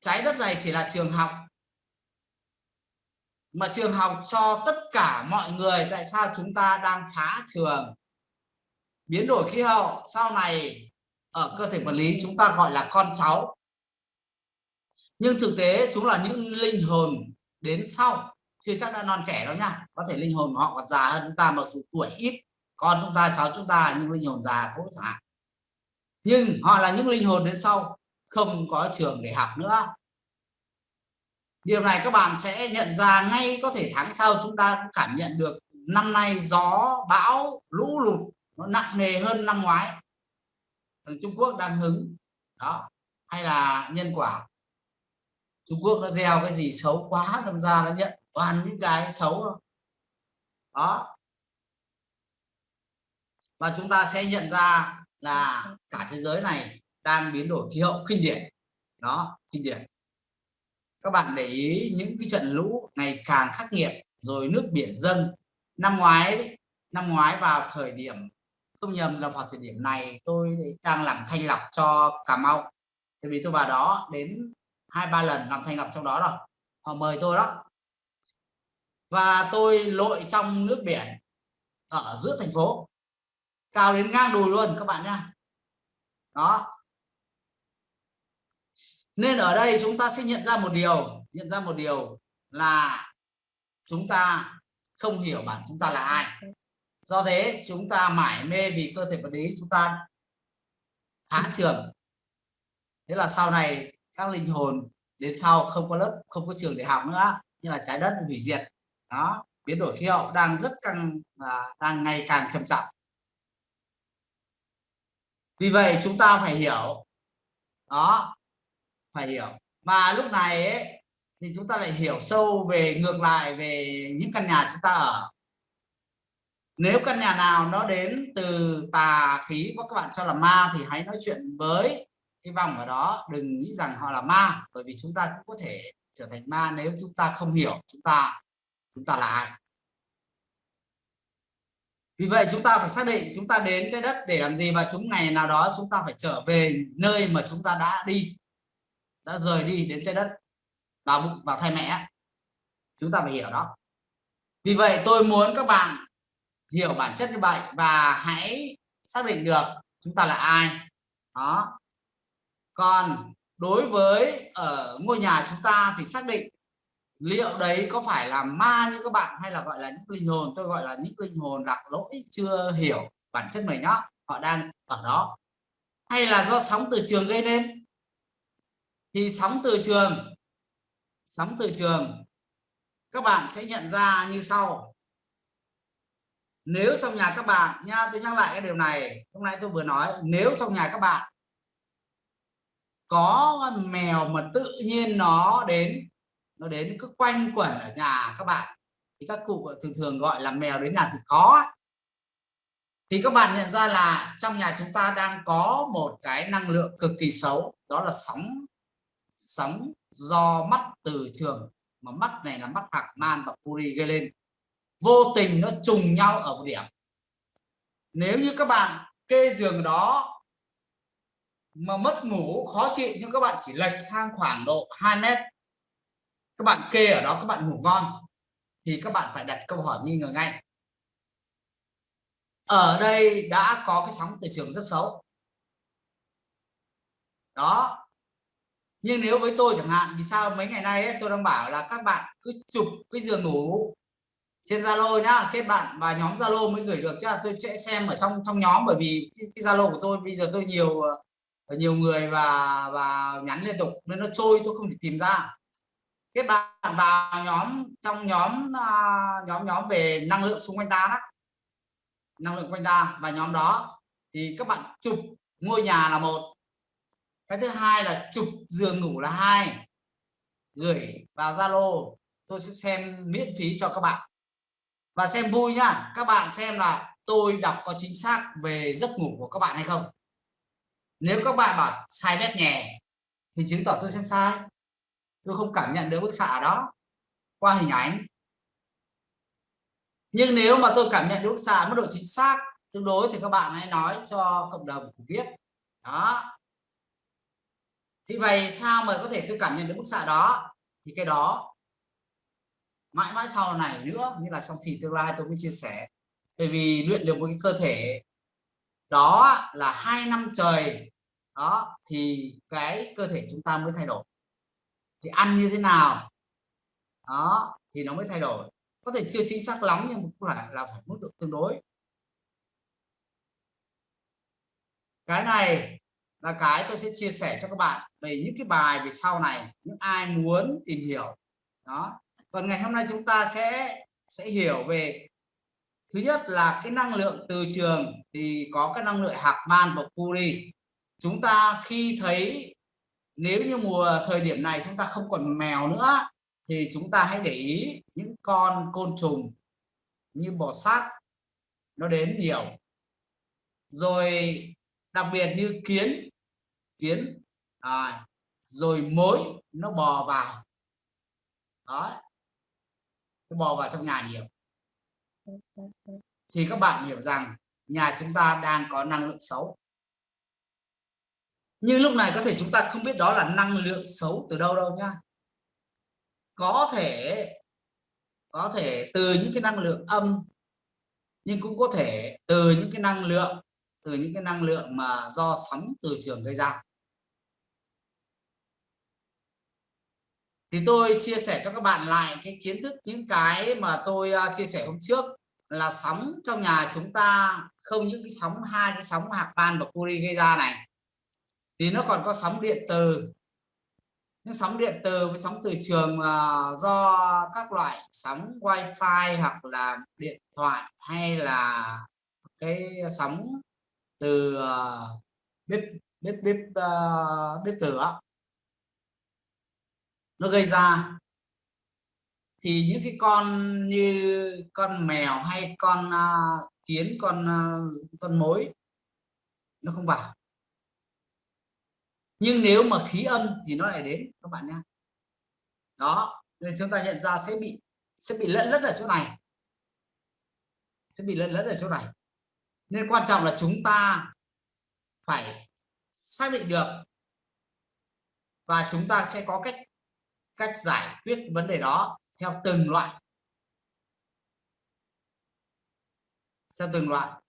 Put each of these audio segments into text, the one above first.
trái đất này chỉ là trường học. Mà trường học cho tất cả mọi người, tại sao chúng ta đang phá trường? Biến đổi khí hậu, sau này ở cơ thể vật lý chúng ta gọi là con cháu. Nhưng thực tế chúng là những linh hồn đến sau. Chưa chắc đã non trẻ đâu nha. Có thể linh hồn họ còn già hơn chúng ta, mặc dù tuổi ít. Con chúng ta, cháu chúng ta, nhưng linh hồn già cũng chẳng hạn. Nhưng họ là những linh hồn đến sau không có trường để học nữa. Điều này các bạn sẽ nhận ra ngay có thể tháng sau chúng ta cũng cảm nhận được năm nay gió, bão, lũ lụt nó nặng nề hơn năm ngoái. Ờ, Trung Quốc đang hứng. Đó, hay là nhân quả. Trung Quốc nó gieo cái gì xấu quá, đâm ra nó nhận toàn những cái xấu đó. đó. Và chúng ta sẽ nhận ra là cả thế giới này đang biến đổi khí hậu kinh điển đó kinh điển các bạn để ý những cái trận lũ ngày càng khắc nghiệt rồi nước biển dâng. Năm ngoái đấy, năm ngoái vào thời điểm không nhầm là vào thời điểm này tôi đang làm thanh lọc cho Cà Mau. Tại vì tôi vào đó đến hai ba lần làm thanh lọc trong đó rồi. Họ mời tôi đó. Và tôi lội trong nước biển ở giữa thành phố. Cao đến ngang đùi luôn các bạn nhá. Đó nên ở đây chúng ta sẽ nhận ra một điều, nhận ra một điều là chúng ta không hiểu bản chúng ta là ai. Do thế, chúng ta mải mê vì cơ thể vật lý, chúng ta phá trường. Thế là sau này, các linh hồn đến sau không có lớp, không có trường để học nữa, như là trái đất hủy diệt. Đó, biến đổi khí hậu đang rất căng à, đang ngày càng trầm trọng. Vì vậy, chúng ta phải hiểu, đó phải hiểu. Và lúc này ấy, thì chúng ta lại hiểu sâu về ngược lại về những căn nhà chúng ta ở. Nếu căn nhà nào nó đến từ tà khí và các bạn cho là ma thì hãy nói chuyện với cái vòng ở đó. Đừng nghĩ rằng họ là ma bởi vì chúng ta cũng có thể trở thành ma nếu chúng ta không hiểu chúng ta chúng ta là ai. Vì vậy chúng ta phải xác định chúng ta đến trái đất để làm gì và chúng ngày nào đó chúng ta phải trở về nơi mà chúng ta đã đi đã rời đi đến trái đất. Vào bụng vào thai mẹ chúng ta phải hiểu đó. Vì vậy tôi muốn các bạn hiểu bản chất như vậy và hãy xác định được chúng ta là ai. Đó. Còn đối với ở ngôi nhà chúng ta thì xác định liệu đấy có phải là ma như các bạn hay là gọi là những linh hồn. Tôi gọi là những linh hồn lạc lỗi chưa hiểu bản chất mình đó. Họ đang ở đó. Hay là do sóng từ trường gây nên? Thì sóng từ trường, sóng từ trường, các bạn sẽ nhận ra như sau. Nếu trong nhà các bạn, nha, tôi nhắc lại cái điều này, hôm nay tôi vừa nói, nếu trong nhà các bạn có mèo mà tự nhiên nó đến nó đến cứ quanh quẩn ở nhà các bạn, thì các cụ thường thường gọi là mèo đến nhà thì có thì các bạn nhận ra là trong nhà chúng ta đang có một cái năng lượng cực kỳ xấu, đó là sóng sóng do mắt từ trường, mà mắt này là mắt hạc man và puri gây lên. Vô tình nó trùng nhau ở một điểm. Nếu như các bạn kê giường đó mà mất ngủ, khó chịu, nhưng các bạn chỉ lệch sang khoảng độ 2 mét, các bạn kê ở đó, các bạn ngủ ngon, thì các bạn phải đặt câu hỏi nghi ngờ ngay. Ở đây đã có cái sóng từ trường rất xấu. Đó nhưng nếu với tôi chẳng hạn vì sao mấy ngày nay ấy, tôi đang bảo là các bạn cứ chụp cái giường ngủ trên Zalo nhá kết bạn và nhóm Zalo mới gửi được chứ. Tôi sẽ xem ở trong trong nhóm bởi vì cái Zalo của tôi bây giờ tôi nhiều ờ, nhiều người và và nhắn liên tục nên nó trôi tôi không thể tìm ra. Kết bạn vào nhóm trong nhóm à, nhóm nhóm về năng lượng xung quanh ta đó. Năng lượng quanh ta và nhóm đó. Thì các bạn chụp ngôi nhà là một cái thứ hai là chụp giường ngủ là hai. Gửi vào Zalo. Tôi sẽ xem miễn phí cho các bạn. Và xem vui nhá. Các bạn xem là tôi đọc có chính xác về giấc ngủ của các bạn hay không. Nếu các bạn bảo sai bét nhẹ thì chứng tỏ tôi xem sai. Tôi không cảm nhận được bức xạ đó qua hình ảnh. Nhưng nếu mà tôi cảm nhận được bức xạ mức độ chính xác tương đối thì các bạn hãy nói cho cộng đồng biết. Đó thì vậy sao mà có thể tôi cảm nhận được bức xạ đó? Thì cái đó mãi mãi sau này nữa như là trong thì tương lai tôi mới chia sẻ. Bởi vì luyện được một cái cơ thể đó là hai năm trời, đó, thì cái cơ thể chúng ta mới thay đổi. Thì ăn như thế nào? Đó, thì nó mới thay đổi. Có thể chưa chính xác lắm nhưng cũng là là phải mức độ tương đối. Cái này là cái tôi sẽ chia sẻ cho các bạn về những cái bài về sau này, những ai muốn tìm hiểu. Đó. Còn ngày hôm nay chúng ta sẽ sẽ hiểu về, thứ nhất là cái năng lượng từ trường thì có cái năng lượng hạt man và Curie chúng ta khi thấy, nếu như mùa thời điểm này chúng ta không còn mèo nữa, thì chúng ta hãy để ý những con côn trùng như bò sát, nó đến nhiều. Rồi đặc biệt như kiến kiến. À, rồi mối nó bò vào. Đó. Nó bò vào trong nhà nhiều thì các bạn hiểu rằng nhà chúng ta đang có năng lượng xấu. Nhưng lúc này có thể chúng ta không biết đó là năng lượng xấu từ đâu đâu nhá. Có thể có thể từ những cái năng lượng âm nhưng cũng có thể từ những cái năng lượng từ những cái năng lượng mà do sóng từ trường gây ra. Thì tôi chia sẻ cho các bạn lại cái kiến thức những cái mà tôi uh, chia sẻ hôm trước là sóng trong nhà chúng ta không những cái sóng hai cái sóng hạt ban và Curie gây ra này thì nó còn có sóng điện từ. Những sóng điện từ với sóng từ trường uh, do các loại sóng wifi hoặc là điện thoại hay là cái sóng từ uh, bếp bếp bếp uh, bếp lửa nó gây ra. Thì những cái con như con mèo hay con uh, kiến con uh, con mối nó không vào. Nhưng nếu mà khí âm thì nó lại đến các bạn nhé đó nên chúng ta nhận ra sẽ bị sẽ bị lẫn lẫn ở chỗ này. Sẽ bị lẫn lẫn ở chỗ này. Nên quan trọng là chúng ta phải xác định được và chúng ta sẽ có cách cách giải quyết vấn đề đó theo từng loại. Theo từng loại.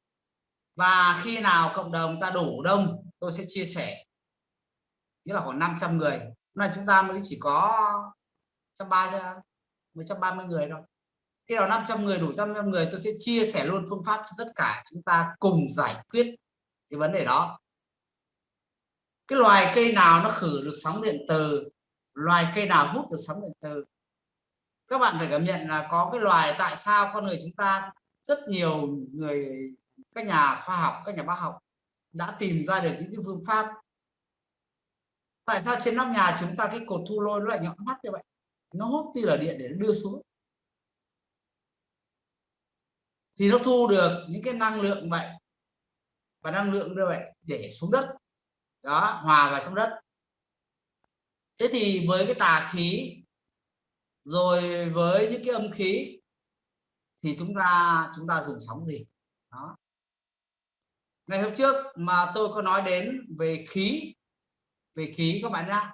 Và khi nào cộng đồng ta đủ đông, tôi sẽ chia sẻ. Nghĩa là khoảng 500 người. Là chúng ta mới chỉ có trăm ba mới trăm ba mươi người thôi. Khi nào 500 người đủ trăm người, tôi sẽ chia sẻ luôn phương pháp cho tất cả chúng ta cùng giải quyết cái vấn đề đó. Cái loài cây nào nó khử được sóng điện từ loài cây nào hút được sóng điện từ? Các bạn phải cảm nhận là có cái loài tại sao con người chúng ta, rất nhiều người, các nhà khoa học, các nhà bác học đã tìm ra được những cái phương pháp. Tại sao trên nóc nhà chúng ta cái cột thu lôi nó lại nhọn mắt như vậy? Nó hút tia là điện để nó đưa xuống. Thì nó thu được những cái năng lượng vậy, và năng lượng như vậy để xuống đất. Đó, hòa vào trong đất thế thì với cái tà khí rồi với những cái âm khí thì chúng ta chúng ta dùng sóng gì? Đó. Ngày hôm trước mà tôi có nói đến về khí về khí các bạn nhá.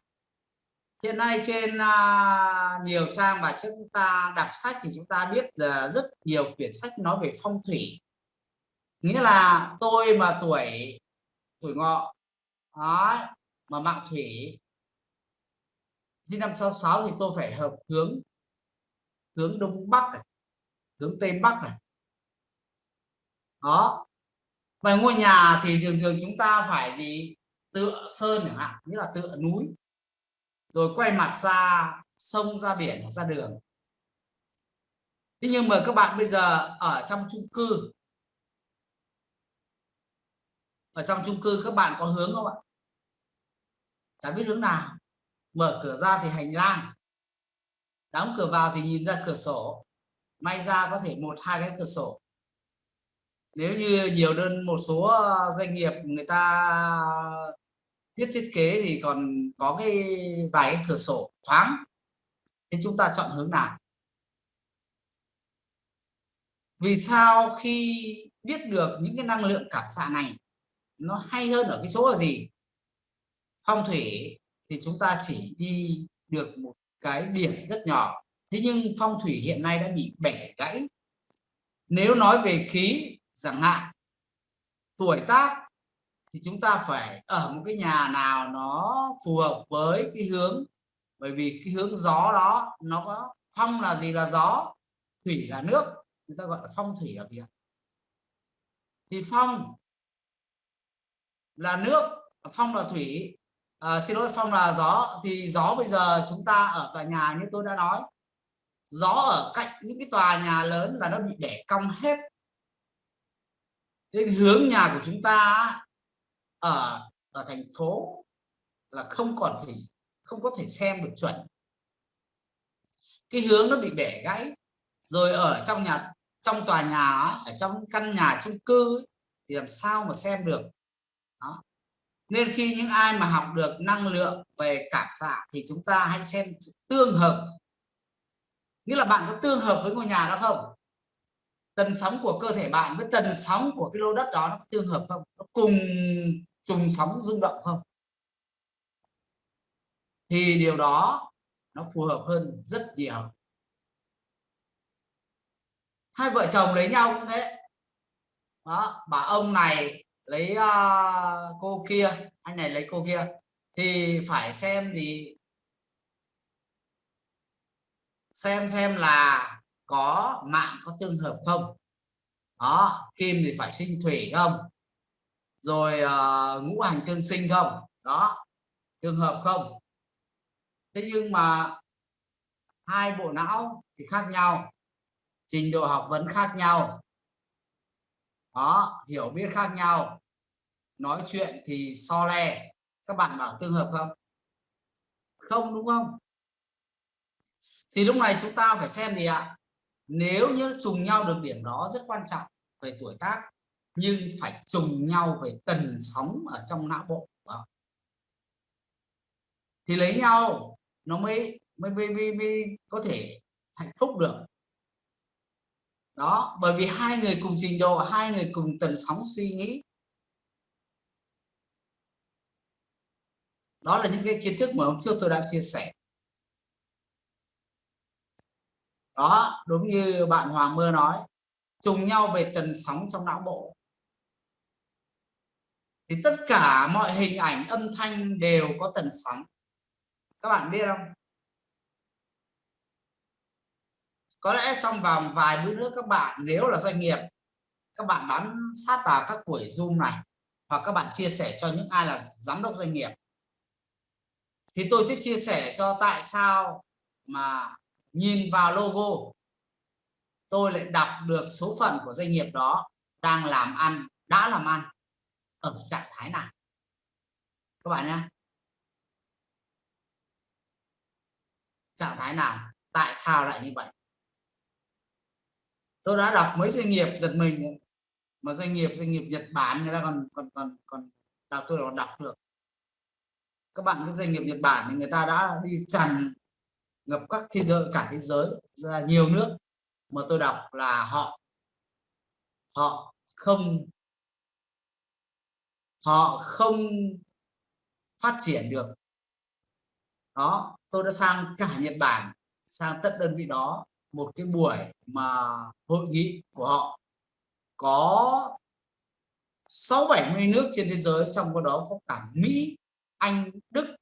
Hiện nay trên uh, nhiều trang mà chúng ta đọc sách thì chúng ta biết uh, rất nhiều quyển sách nói về phong thủy. Nghĩa là tôi mà tuổi tuổi ngọ đó, mà mạng thủy Di năm 66 thì tôi phải hợp hướng hướng đông bắc này, hướng tây bắc này. Đó. Và ngôi nhà thì thường thường chúng ta phải gì? Tựa sơn chẳng hạn như là tựa núi. Rồi quay mặt ra sông ra biển ra đường. Thế nhưng mà các bạn bây giờ ở trong chung cư ở trong chung cư các bạn có hướng không ạ? Chả biết hướng nào mở cửa ra thì hành lang. Đóng cửa vào thì nhìn ra cửa sổ. May ra có thể một, hai cái cửa sổ. Nếu như nhiều đơn, một số ờ, doanh nghiệp người ta biết thiết kế thì còn có cái vài cái cửa sổ thoáng. Thì chúng ta chọn hướng nào? Vì sao khi biết được những cái năng lượng cảm xạ này, nó hay hơn ở cái chỗ là gì? Phong thủy thì chúng ta chỉ đi được một cái điểm rất nhỏ. Thế nhưng phong thủy hiện nay đã bị bẻ gãy. Nếu nói về khí, chẳng hạn, tuổi tác, thì chúng ta phải ở một cái nhà nào nó phù hợp với cái hướng, bởi vì cái hướng gió đó, nó có phong là gì là gió, thủy là nước, người ta gọi là phong thủy ở việc thì phong là nước, phong là thủy à, xin lỗi phong là gió. Thì gió bây giờ chúng ta ở tòa nhà như tôi đã nói. Gió ở cạnh những cái tòa nhà lớn là nó bị để cong hết. Nên hướng nhà của chúng ta ở ở thành phố là không còn thì không có thể xem được chuẩn. Cái hướng nó bị bẻ gãy. Rồi ở trong nhà trong tòa nhà ở trong căn nhà chung cư thì làm sao mà xem được? Đó nên khi những ai mà học được năng lượng về cảm xạ thì chúng ta hãy xem tương hợp. Nghĩa là bạn có tương hợp với ngôi nhà đó không? Tần sóng của cơ thể bạn với tần sóng của cái lô đất đó nó có tương hợp không? Nó cùng trùng sóng rung động không? Thì điều đó nó phù hợp hơn rất nhiều. Hai vợ chồng lấy nhau cũng thế. Đó, bà ông này lấy uh, cô kia anh này lấy cô kia thì phải xem thì xem xem là có mạng có tương hợp không. Đó kim thì phải sinh thủy không? Rồi uh, ngũ hành tương sinh không? Đó tương hợp không? Thế nhưng mà hai bộ não thì khác nhau trình độ học vấn khác nhau đó hiểu biết khác nhau. Nói chuyện thì so le. Các bạn bảo tương hợp không? Không đúng không? Thì lúc này chúng ta phải xem gì ạ? Nếu như trùng nhau được điểm đó rất quan trọng về tuổi tác nhưng phải trùng nhau về tần sóng ở trong não bộ thì lấy nhau nó mới mới, mới, mới, mới có thể hạnh phúc được đó, bởi vì hai người cùng trình độ, hai người cùng tần sóng suy nghĩ. Đó là những cái kiến thức mà hôm trước tôi đã chia sẻ. Đó, đúng như bạn Hoàng Mơ nói, trùng nhau về tần sóng trong não bộ. Thì tất cả mọi hình ảnh âm thanh đều có tần sóng. Các bạn biết không? Có lẽ trong vòng vài bữa nữa các bạn, nếu là doanh nghiệp, các bạn bám sát vào các buổi zoom này, hoặc các bạn chia sẻ cho những ai là giám đốc doanh nghiệp, thì tôi sẽ chia sẻ cho tại sao mà nhìn vào logo, tôi lại đọc được số phận của doanh nghiệp đó đang làm ăn, đã làm ăn ở trạng thái nào. Các bạn nhé. Trạng thái nào? Tại sao lại như vậy? Tôi đã đọc mấy doanh nghiệp giật mình mà doanh nghiệp doanh nghiệp Nhật Bản người ta còn còn còn còn đọc, tôi còn đọc được. Các bạn cái doanh nghiệp Nhật Bản thì người ta đã đi tràn ngập các thế giới, cả thế giới ra nhiều nước. Mà tôi đọc là họ họ không họ không phát triển được. Đó, tôi đã sang cả Nhật Bản, sang tất đơn vị đó một cái buổi mà hội nghị của họ có sáu bảy mươi nước trên thế giới trong đó có cả Mỹ Anh Đức.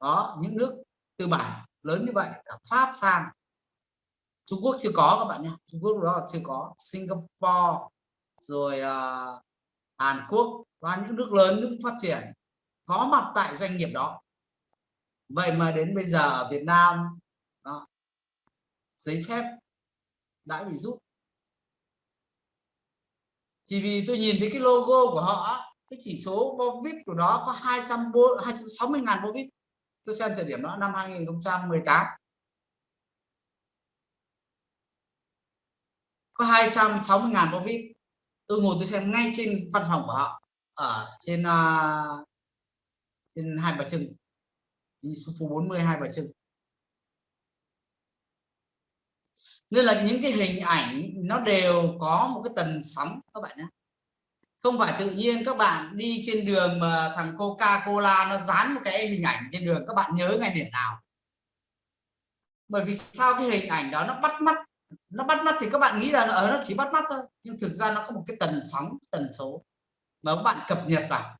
Đó những nước tư bản lớn như vậy cả Pháp sang Trung Quốc chưa có các bạn nhé. Trung Quốc đó chưa có. Singapore rồi uh, Hàn Quốc và những nước lớn nước phát triển có mặt tại doanh nghiệp đó. Vậy mà đến bây giờ ở Việt Nam giấy phép đã bị rút. Chỉ vì tôi nhìn thấy cái logo của họ cái chỉ số Bovix của nó có 200 260 ngàn Bovix tôi xem thời điểm đó năm 2018 có 260 ngàn bao tôi ngồi tôi xem ngay trên văn phòng của họ ở trên uh, trên hai bà trưng. Phố 40 hai bà trưng. Nên là những cái hình ảnh nó đều có một cái tần sóng, các bạn nhé. Không phải tự nhiên các bạn đi trên đường mà thằng Coca Cola nó dán một cái hình ảnh trên đường, các bạn nhớ ngay điểm nào. Bởi vì sao cái hình ảnh đó nó bắt mắt? Nó bắt mắt thì các bạn nghĩ là ở ờ, nó chỉ bắt mắt thôi. Nhưng thực ra nó có một cái tần sóng tần số mà các bạn cập nhật vào.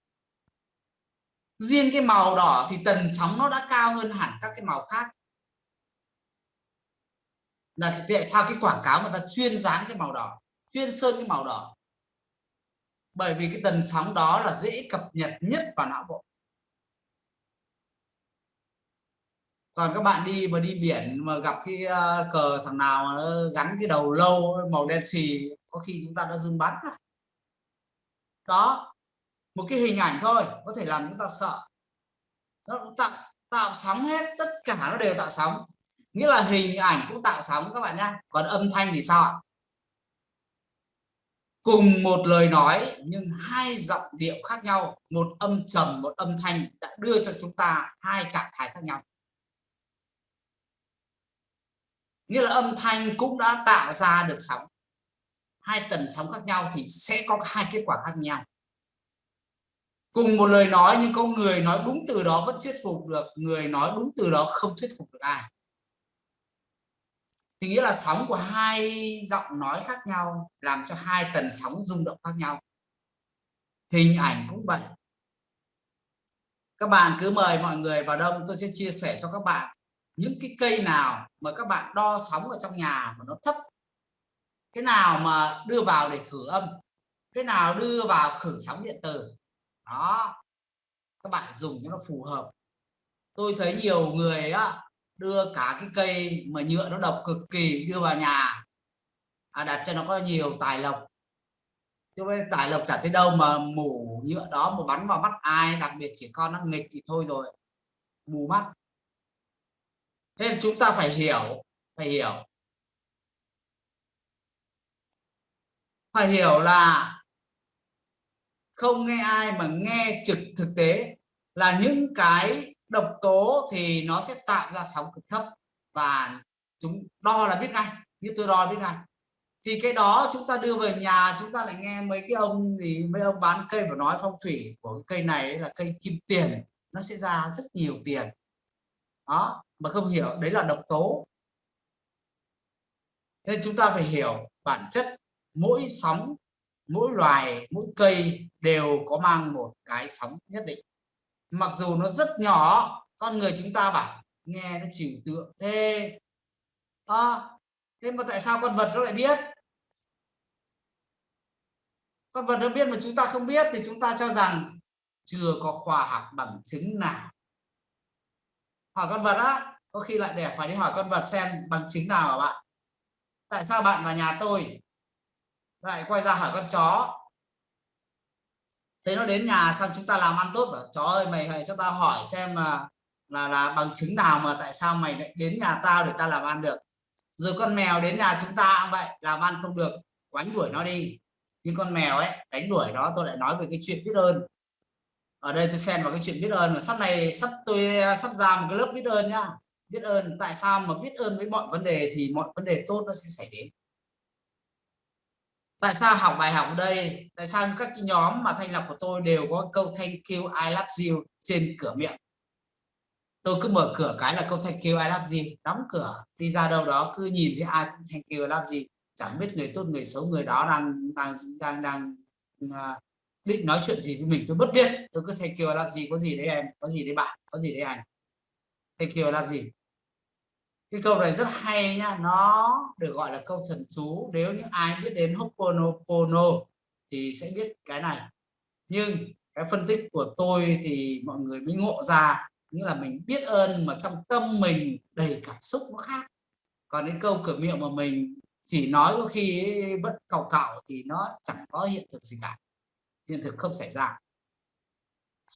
Riêng cái màu đỏ thì tần sóng nó đã cao hơn hẳn các cái màu khác là tại sao cái quảng cáo người ta chuyên dán cái màu đỏ? Chuyên sơn cái màu đỏ. Bởi vì cái tần sóng đó là dễ cập nhật nhất vào não bộ. Còn các bạn đi mà đi biển mà gặp cái ờ, cờ thằng nào mà gắn cái đầu lâu, màu đen xì, có khi chúng ta đã run bắn đó, một cái hình ảnh thôi, có thể làm chúng ta sợ. Nó tạo tạo sóng hết, tất cả nó đều tạo sóng nghĩa là hình ảnh cũng tạo sóng các bạn nhé còn âm thanh thì sao ạ? Cùng một lời nói nhưng hai giọng điệu khác nhau. Một âm trầm, một âm thanh đã đưa cho chúng ta hai trạng thái khác nhau. Nghĩa là âm thanh cũng đã tạo ra được sóng. Hai tần sóng khác nhau thì sẽ có hai kết quả khác nhau. Cùng một lời nói nhưng có người nói đúng từ đó vẫn thuyết phục được, người nói đúng từ đó không thuyết phục được ai thì nghĩa là sóng của hai giọng nói khác nhau làm cho hai tần sóng rung động khác nhau. Hình ảnh cũng vậy. Các bạn cứ mời mọi người vào đông, tôi sẽ chia sẻ cho các bạn những cái cây nào mà các bạn đo sóng ở trong nhà mà nó thấp. Cái nào mà đưa vào để khử âm, cái nào đưa vào khử sóng điện tử. Đó, các bạn dùng cho nó phù hợp. Tôi thấy nhiều người á đưa cả cái cây mà nhựa nó độc cực kỳ đưa vào nhà. À, đặt cho nó có nhiều tài lộc. Chứ với tài lộc chả thấy đâu mà mủ nhựa đó mà bắn vào mắt ai đặc biệt chỉ con nó nghịch thì thôi rồi. Mù mắt. Nên chúng ta phải hiểu phải hiểu. Phải hiểu là không nghe ai mà nghe trực thực tế là những cái độc tố thì nó sẽ tạo ra sóng cực thấp và chúng đo là biết ngay, như tôi đo biết ngay. Thì cái đó chúng ta đưa về nhà, chúng ta lại nghe mấy cái ông gì mấy ông bán cây và nói phong thủy của cái cây này là cây kim tiền, nó sẽ ra rất nhiều tiền. Đó, mà không hiểu, đấy là độc tố. Nên chúng ta phải hiểu bản chất, mỗi sóng, mỗi loài, mỗi cây đều có mang một cái sóng nhất định mặc dù nó rất nhỏ con người chúng ta bảo nghe nó chịu tượng. Thế à, thế mà tại sao con vật nó lại biết? Con vật nó biết mà chúng ta không biết thì chúng ta cho rằng chưa có khoa học bằng chứng nào. Hỏi con vật á có khi lại để phải đi hỏi con vật xem bằng chứng nào hả bạn? Tại sao bạn vào nhà tôi lại quay ra hỏi con chó? Thế nó đến nhà xong chúng ta làm ăn tốt, bảo chó ơi, mày hãy cho tao hỏi xem là là là bằng chứng nào mà tại sao mày lại đến nhà tao để ta làm ăn được? Rồi con mèo đến nhà chúng ta cũng vậy, làm ăn không được quánh đuổi nó đi. Nhưng con mèo ấy, đánh đuổi nó, tôi lại nói về cái chuyện biết ơn. Ở đây tôi xen vào cái chuyện biết ơn mà sắp này sắp tôi, sắp ra một cái lớp biết ơn nhá. Biết ơn, tại sao mà biết ơn với mọi vấn đề thì mọi vấn đề tốt nó sẽ xảy đến tại sao học bài học đây? Tại sao các cái nhóm mà thanh lọc của tôi đều có câu thank you I love you trên cửa miệng? Tôi cứ mở cửa cái là câu thank you I love you đóng cửa đi ra đâu đó cứ nhìn thấy ai cũng thank you I love you. Chẳng biết người tốt người xấu người đó đang đang đang đang à, uh, định nói chuyện gì với mình tôi bất biết. Tôi cứ thank you I love you có gì đấy em có gì đấy bạn có gì đấy anh? Thank you I love you cái câu này rất hay nhá nó được gọi là câu thần chú. Nếu như ai biết đến Hoponopono thì sẽ biết cái này. Nhưng cái phân tích của tôi thì mọi người mới ngộ ra, nghĩa là mình biết ơn mà trong tâm mình đầy cảm xúc nó khác. Còn đến câu cửa miệng mà mình chỉ nói có khi bất cầu cạo thì nó chẳng có hiện thực gì cả. Hiện thực không xảy ra.